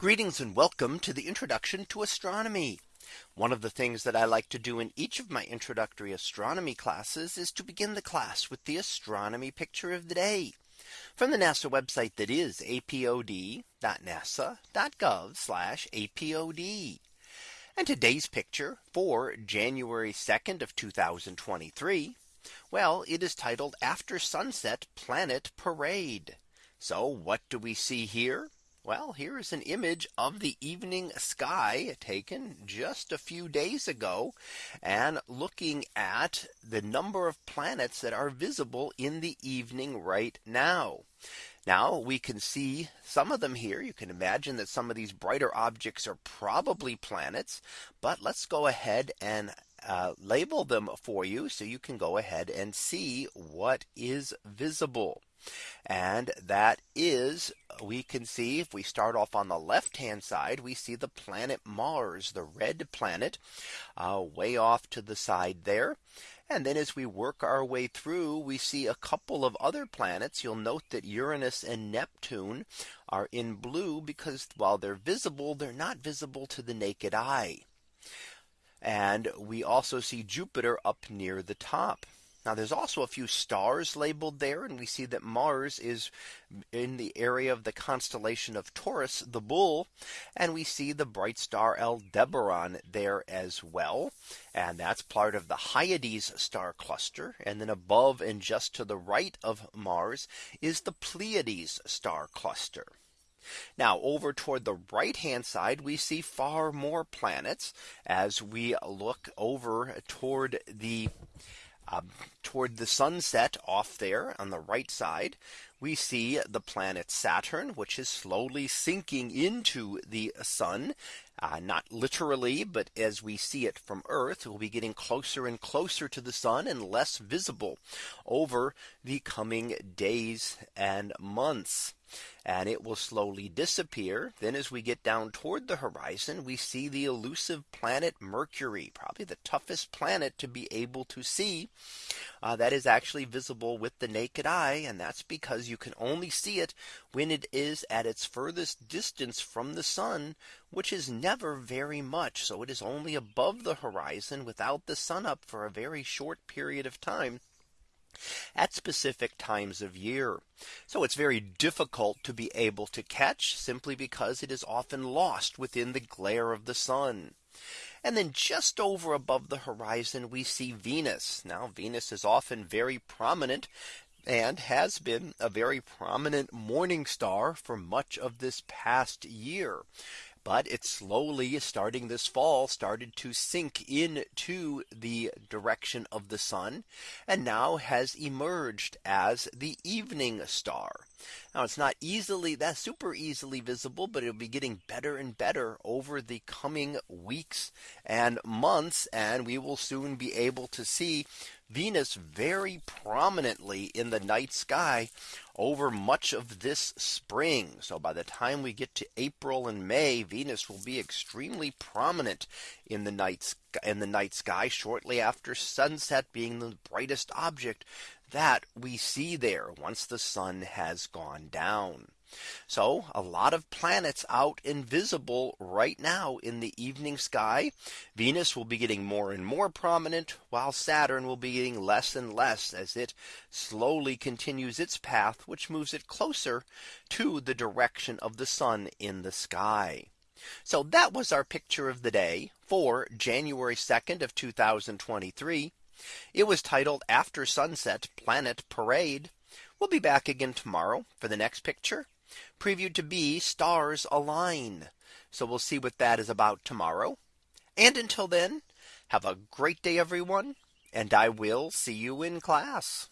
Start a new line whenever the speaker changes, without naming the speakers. Greetings and welcome to the introduction to astronomy. One of the things that I like to do in each of my introductory astronomy classes is to begin the class with the astronomy picture of the day from the NASA website that is apod.nasa.gov apod. And today's picture for January 2nd of 2023. Well, it is titled after sunset planet parade. So what do we see here? Well, here is an image of the evening sky taken just a few days ago and looking at the number of planets that are visible in the evening right now. Now we can see some of them here. You can imagine that some of these brighter objects are probably planets. But let's go ahead and uh, label them for you so you can go ahead and see what is visible. And that is we can see if we start off on the left hand side, we see the planet Mars, the red planet uh, way off to the side there. And then as we work our way through, we see a couple of other planets. You'll note that Uranus and Neptune are in blue because while they're visible, they're not visible to the naked eye. And we also see Jupiter up near the top. Now there's also a few stars labeled there and we see that Mars is in the area of the constellation of Taurus the bull and we see the bright star Aldebaran there as well and that's part of the Hyades star cluster and then above and just to the right of Mars is the Pleiades star cluster. Now over toward the right hand side, we see far more planets as we look over toward the um, toward the sunset off there on the right side, we see the planet Saturn, which is slowly sinking into the sun, uh, not literally, but as we see it from Earth, we'll be getting closer and closer to the sun and less visible over the coming days and months and it will slowly disappear. Then as we get down toward the horizon, we see the elusive planet Mercury, probably the toughest planet to be able to see uh, that is actually visible with the naked eye. And that's because you can only see it when it is at its furthest distance from the sun, which is never very much. So it is only above the horizon without the sun up for a very short period of time at specific times of year. So it's very difficult to be able to catch simply because it is often lost within the glare of the sun. And then just over above the horizon, we see Venus. Now Venus is often very prominent and has been a very prominent morning star for much of this past year but it slowly starting this fall started to sink into the direction of the sun and now has emerged as the evening star. Now it's not easily that super easily visible, but it'll be getting better and better over the coming weeks and months. And we will soon be able to see Venus very prominently in the night sky over much of this spring. So by the time we get to April and May, Venus will be extremely prominent in the night in the night sky shortly after sunset being the brightest object that we see there once the sun has gone down. So a lot of planets out invisible right now in the evening sky. Venus will be getting more and more prominent while Saturn will be getting less and less as it slowly continues its path, which moves it closer to the direction of the sun in the sky. So that was our picture of the day for January 2nd of 2023. It was titled After Sunset Planet Parade. We'll be back again tomorrow for the next picture previewed to be stars align. So we'll see what that is about tomorrow. And until then, have a great day, everyone. And I will see you in class.